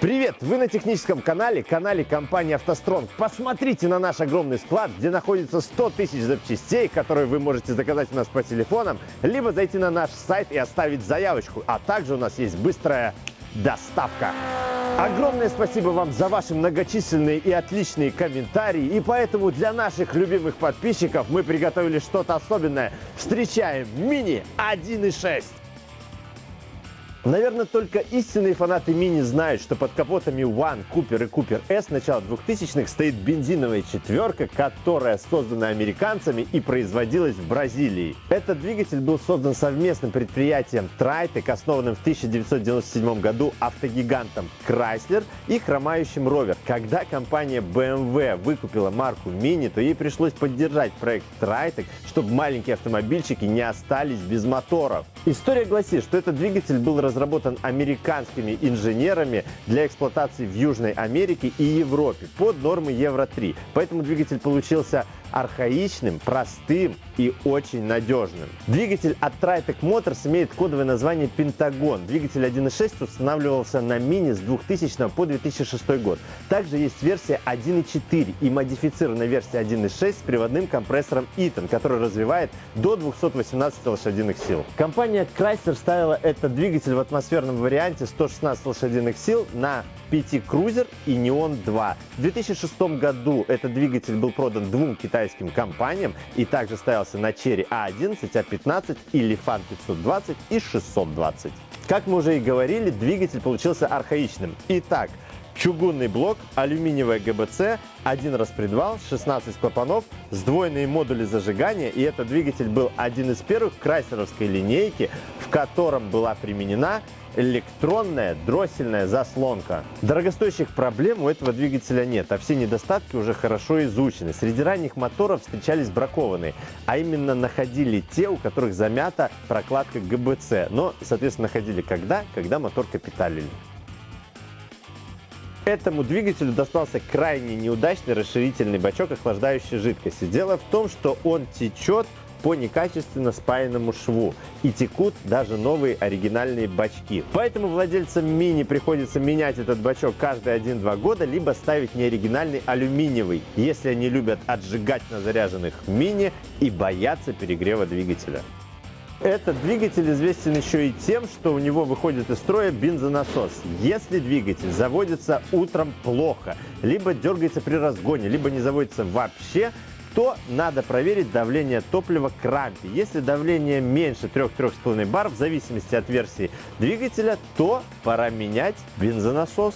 Привет! Вы на техническом канале, канале компании «АвтоСтронг». Посмотрите на наш огромный склад, где находится 100 тысяч запчастей, которые вы можете заказать у нас по телефонам, либо зайти на наш сайт и оставить заявочку. А также у нас есть быстрая доставка. Огромное спасибо вам за ваши многочисленные и отличные комментарии. И поэтому для наших любимых подписчиков мы приготовили что-то особенное. Встречаем Мини 1.6. Наверное, только истинные фанаты Мини знают, что под капотами One, Cooper и Cooper S начала 2000-х стоит бензиновая четверка, которая создана американцами и производилась в Бразилии. Этот двигатель был создан совместным предприятием Tritec, основанным в 1997 году автогигантом Chrysler и хромающим Rover. Когда компания BMW выкупила марку Mini, то ей пришлось поддержать проект Tritec, чтобы маленькие автомобильчики не остались без моторов. История гласит, что этот двигатель был разработан американскими инженерами для эксплуатации в Южной Америке и Европе под нормы Евро-3. Поэтому двигатель получился архаичным, простым и очень надежным. Двигатель от Tritec Motors имеет кодовое название Pentagon. Двигатель 1.6 устанавливался на Mini с 2000 по 2006 год. Также есть версия 1.4 и модифицированная версия 1.6 с приводным компрессором Eaton, который развивает до 218 лошадиных сил. Компания Chrysler ставила этот двигатель в атмосферном варианте 116 лошадиных сил на PT Cruiser и Neon 2. В 2006 году этот двигатель был продан двум китайским компаниям и также ставился на Cherry A11, A15 и Lifan 520 и 620. Как мы уже и говорили, двигатель получился архаичным. Итак, чугунный блок, алюминиевая ГБЦ, один распредвал, 16 клапанов, сдвоенные модули зажигания. И этот двигатель был один из первых крайсеровской линейки, в котором была применена электронная дроссельная заслонка. Дорогостоящих проблем у этого двигателя нет, а все недостатки уже хорошо изучены. Среди ранних моторов встречались бракованные, а именно находили те, у которых замята прокладка ГБЦ. Но, соответственно, находили когда? Когда мотор капиталили. Этому двигателю достался крайне неудачный расширительный бачок охлаждающей жидкости. Дело в том, что он течет по некачественно спаянному шву и текут даже новые оригинальные бачки. Поэтому владельцам мини приходится менять этот бачок каждые 1-2 года, либо ставить неоригинальный алюминиевый, если они любят отжигать на заряженных мини и боятся перегрева двигателя. Этот двигатель известен еще и тем, что у него выходит из строя бензонасос. Если двигатель заводится утром плохо, либо дергается при разгоне, либо не заводится вообще, то надо проверить давление топлива к. Если давление меньше 3-3,5 бар, в зависимости от версии двигателя, то пора менять бензонасос.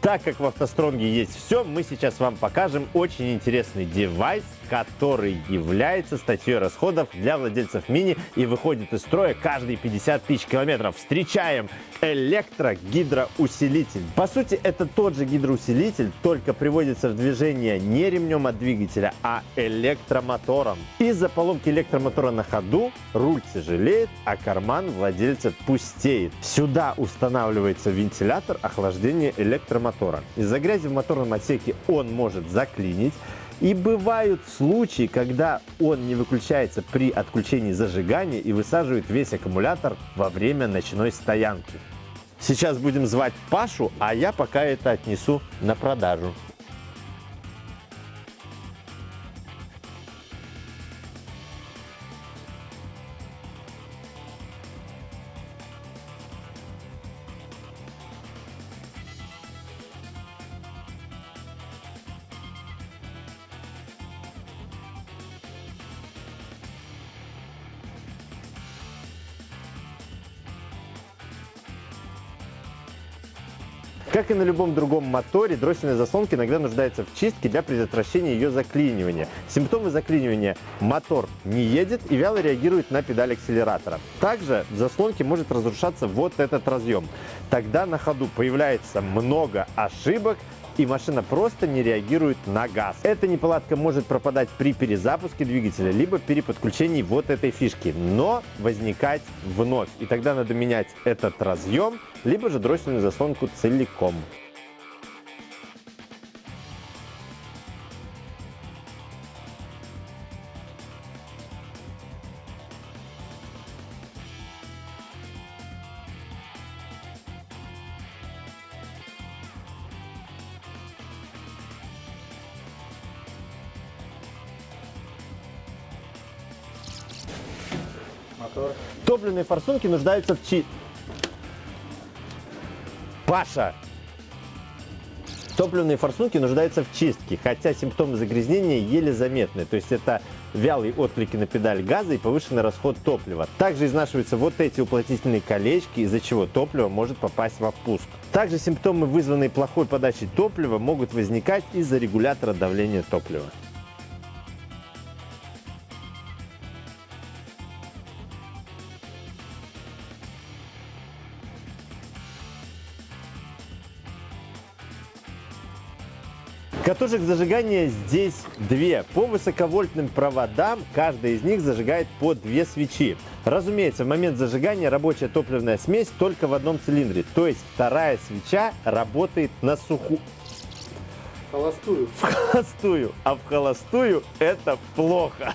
Так как в автостронге есть все, мы сейчас вам покажем очень интересный девайс, который является статьей расходов для владельцев мини и выходит из строя каждые 50 тысяч километров. Встречаем электрогидроусилитель. По сути, это тот же гидроусилитель, только приводится в движение не ремнем от двигателя, а электромотором. Из-за поломки электромотора на ходу руль тяжелеет, а карман владельца пустеет. Сюда устанавливается вентилятор охлаждения электромотора. Из-за грязи в моторном отсеке он может заклинить, и бывают случаи, когда он не выключается при отключении зажигания и высаживает весь аккумулятор во время ночной стоянки. Сейчас будем звать Пашу, а я пока это отнесу на продажу. Как и на любом другом моторе, дроссельная заслонка иногда нуждается в чистке для предотвращения ее заклинивания. Симптомы заклинивания – мотор не едет и вяло реагирует на педаль акселератора. Также в заслонке может разрушаться вот этот разъем. Тогда на ходу появляется много ошибок, и машина просто не реагирует на газ. Эта неполадка может пропадать при перезапуске двигателя, либо при подключении вот этой фишки, но возникать вновь. И тогда надо менять этот разъем, либо же дроссельную заслонку целиком. Топливные форсунки нуждаются в чи... Паша! Топливные форсунки нуждаются в чистке, хотя симптомы загрязнения еле заметны. То есть это вялые отклики на педаль газа и повышенный расход топлива. Также изнашиваются вот эти уплотнительные колечки, из-за чего топливо может попасть во впуск. Также симптомы, вызванные плохой подачей топлива, могут возникать из-за регулятора давления топлива. Катушек зажигания здесь две. По высоковольтным проводам каждая из них зажигает по две свечи. Разумеется, в момент зажигания рабочая топливная смесь только в одном цилиндре. То есть вторая свеча работает на суху. Холостую. В холостую. А в холостую это плохо.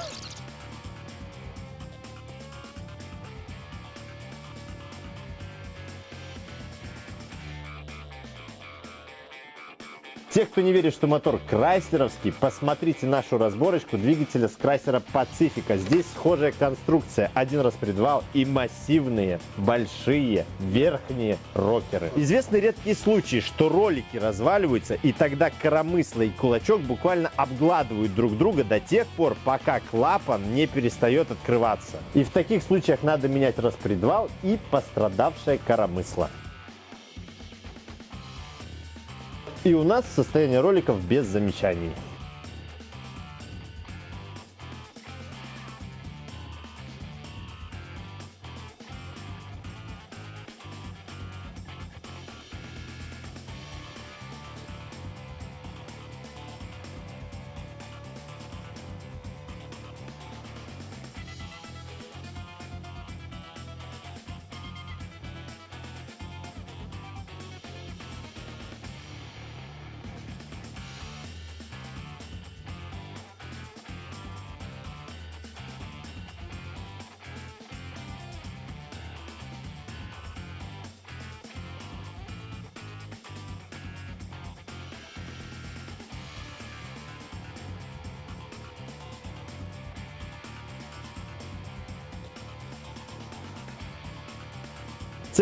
Те, кто не верит, что мотор крайслеровский, посмотрите нашу разборочку двигателя с крайслера Пацифика. Здесь схожая конструкция, один распредвал и массивные, большие, верхние рокеры. Известны редкие случаи, что ролики разваливаются, и тогда коромысло и кулачок буквально обгладывают друг друга до тех пор, пока клапан не перестает открываться. И в таких случаях надо менять распредвал и пострадавшее коромысло. И у нас состояние роликов без замечаний.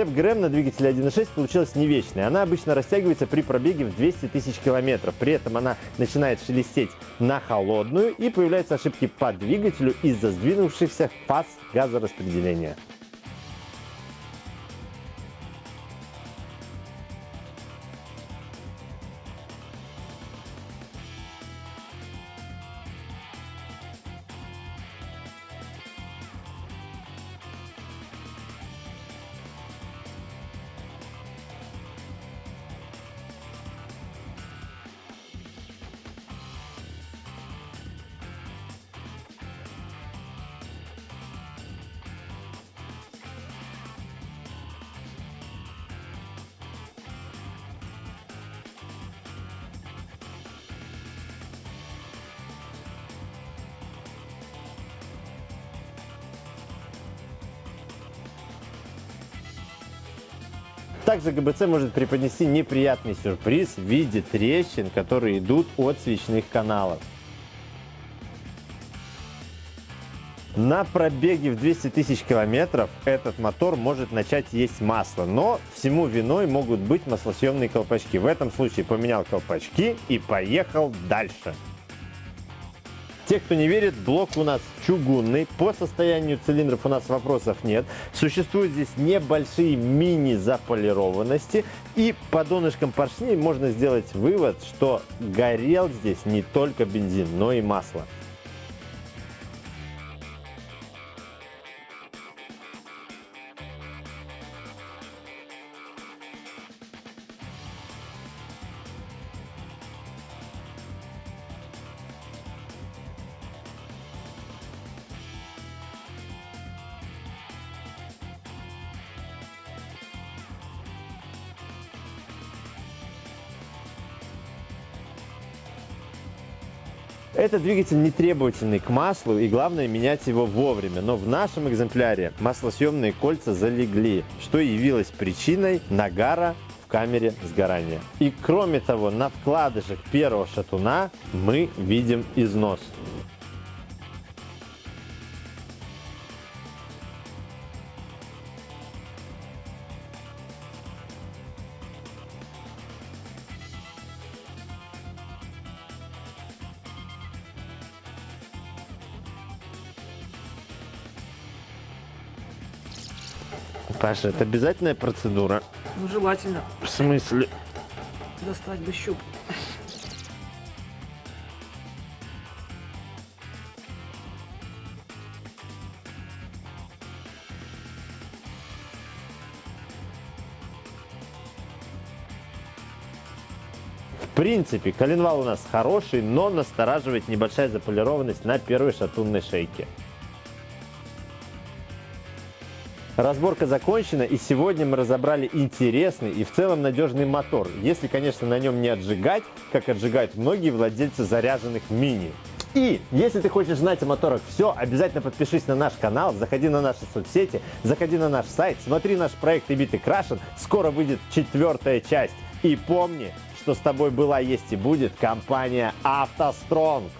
Цепь ГРМ на двигателе 1.6 получилась не вечной. Она обычно растягивается при пробеге в 200 тысяч километров. При этом она начинает шелестеть на холодную и появляются ошибки по двигателю из-за сдвинувшихся фаз газораспределения. Также ГБЦ может преподнести неприятный сюрприз в виде трещин, которые идут от свечных каналов. На пробеге в 200 тысяч километров этот мотор может начать есть масло, но всему виной могут быть маслосъемные колпачки. В этом случае поменял колпачки и поехал дальше. Те, кто не верит, блок у нас чугунный. По состоянию цилиндров у нас вопросов нет. Существуют здесь небольшие мини-заполированности. И по донышкам поршней можно сделать вывод, что горел здесь не только бензин, но и масло. Этот двигатель не требовательный к маслу и главное менять его вовремя. Но в нашем экземпляре маслосъемные кольца залегли, что явилось причиной нагара в камере сгорания. И кроме того, на вкладышах первого шатуна мы видим износ. Паша, это обязательная процедура? Ну, желательно В смысле? достать бы щуп. В принципе, коленвал у нас хороший, но настораживает небольшая заполированность на первой шатунной шейке. Разборка закончена, и сегодня мы разобрали интересный и в целом надежный мотор, если, конечно, на нем не отжигать, как отжигают многие владельцы заряженных мини. И если ты хочешь знать о моторах все, обязательно подпишись на наш канал, заходи на наши соцсети, заходи на наш сайт, смотри наш проект и Крашен, скоро выйдет четвертая часть. И помни, что с тобой была, есть и будет компания «АвтоСтронг».